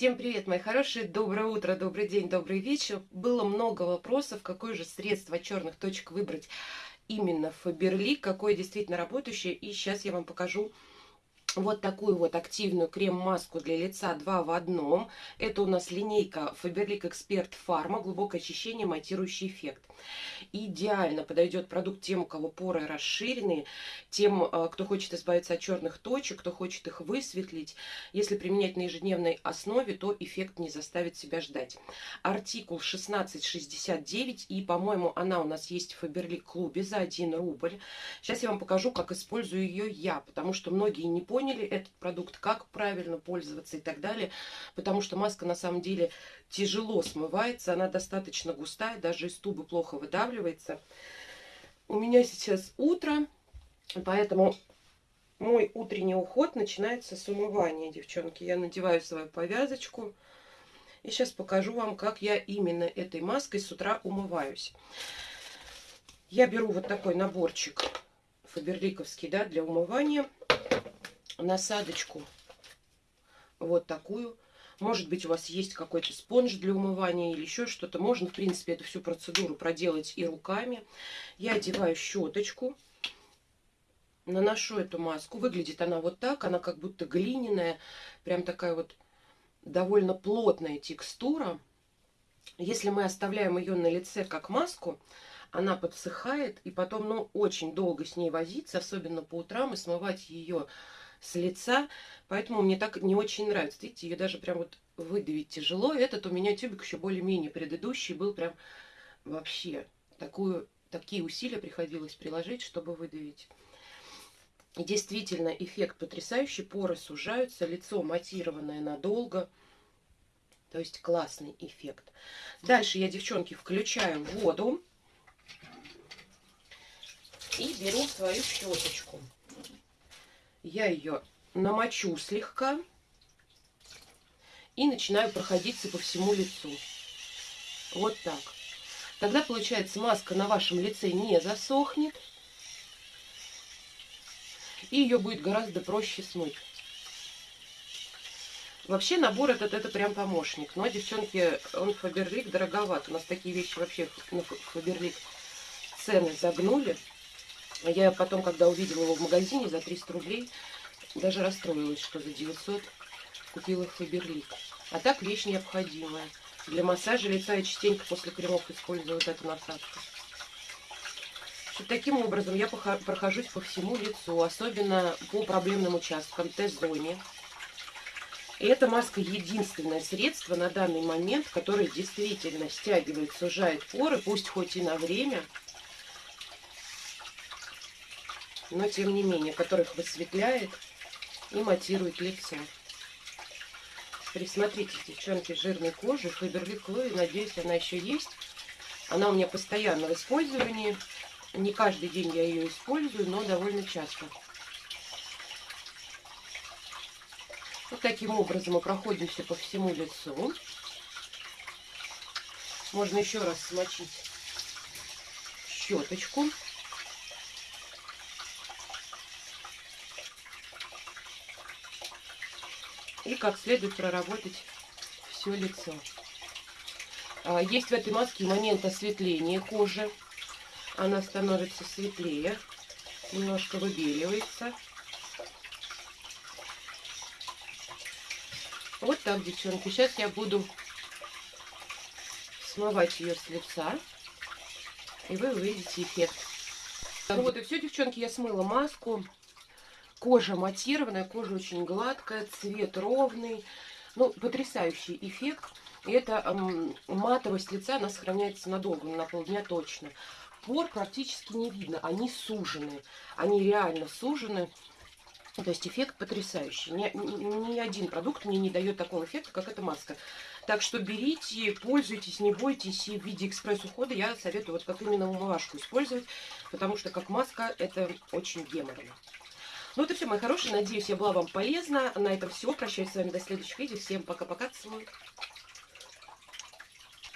Всем привет, мои хорошие! Доброе утро, добрый день, добрый вечер. Было много вопросов, какое же средство черных точек выбрать именно Фаберлик, какое действительно работающее. И сейчас я вам покажу вот такую вот активную крем-маску для лица 2 в одном. Это у нас линейка Faberlic Expert Pharma, глубокое очищение, матирующий эффект. Идеально подойдет продукт тем, у кого поры расширенные, тем, э, кто хочет избавиться от черных точек, кто хочет их высветлить. Если применять на ежедневной основе, то эффект не заставит себя ждать. Артикул 1669, и, по-моему, она у нас есть в Faberlic клубе за 1 рубль. Сейчас я вам покажу, как использую ее я, потому что многие не поняли, поняли этот продукт, как правильно пользоваться и так далее. Потому что маска на самом деле тяжело смывается, она достаточно густая, даже из тубы плохо выдавливается. У меня сейчас утро, поэтому мой утренний уход начинается с умывания, девчонки. Я надеваю свою повязочку. И сейчас покажу вам, как я именно этой маской с утра умываюсь. Я беру вот такой наборчик фаберликовский, да, для умывания насадочку вот такую. Может быть, у вас есть какой-то спонж для умывания или еще что-то. Можно, в принципе, эту всю процедуру проделать и руками. Я одеваю щеточку, наношу эту маску. Выглядит она вот так, она как будто глиняная, прям такая вот довольно плотная текстура. Если мы оставляем ее на лице как маску, она подсыхает, и потом, ну, очень долго с ней возиться, особенно по утрам, и смывать ее с лица, поэтому мне так не очень нравится. Видите, ее даже прям вот выдавить тяжело. Этот у меня тюбик еще более-менее предыдущий был прям вообще такую, такие усилия приходилось приложить, чтобы выдавить. И действительно, эффект потрясающий. Поры сужаются, лицо матированное надолго. То есть классный эффект. Дальше я, девчонки, включаю воду. И беру свою щеточку я ее намочу слегка и начинаю проходиться по всему лицу. Вот так. Тогда, получается, маска на вашем лице не засохнет. И ее будет гораздо проще смыть. Вообще набор этот, это прям помощник. Но, девчонки, он Фаберлик дороговат. У нас такие вещи вообще на Фаберлик цены загнули. А я потом, когда увидела его в магазине за 300 рублей, даже расстроилась, что за 900 купила Фаберлик. А так вещь необходимая. Для массажа лица я частенько после кремов использую вот эту насадку. Таким образом я прохожусь по всему лицу, особенно по проблемным участкам, Т-зоне. И эта маска единственное средство на данный момент, которое действительно стягивает, сужает поры, пусть хоть и на время, но тем не менее, которых высветляет и матирует лицо. Присмотрите, девчонки, жирной кожи, Фаберлик Хлои, надеюсь, она еще есть. Она у меня постоянно в использовании. Не каждый день я ее использую, но довольно часто. Вот таким образом мы проходимся по всему лицу. Можно еще раз смочить щеточку. И как следует проработать все лицо. А, есть в этой маске момент осветления кожи. Она становится светлее, немножко выбеливается. Вот так, девчонки. Сейчас я буду смывать ее с лица. И вы увидите эффект. Вот и все, девчонки, я смыла маску. Кожа матированная, кожа очень гладкая, цвет ровный. Ну, потрясающий эффект. И эта эм, матовость лица, она сохраняется надолго, на полдня точно. Пор практически не видно, они сужены. Они реально сужены. То есть эффект потрясающий. Ни, ни, один продукт мне не дает такого эффекта, как эта маска. Так что берите, пользуйтесь, не бойтесь. И в виде экспресс-ухода я советую вот как именно умывашку использовать. Потому что как маска это очень геморройно. Ну это все, мои хорошие. Надеюсь, я была вам полезна. На этом все. Прощаюсь с вами до следующих видео. Всем пока-пока. Целую.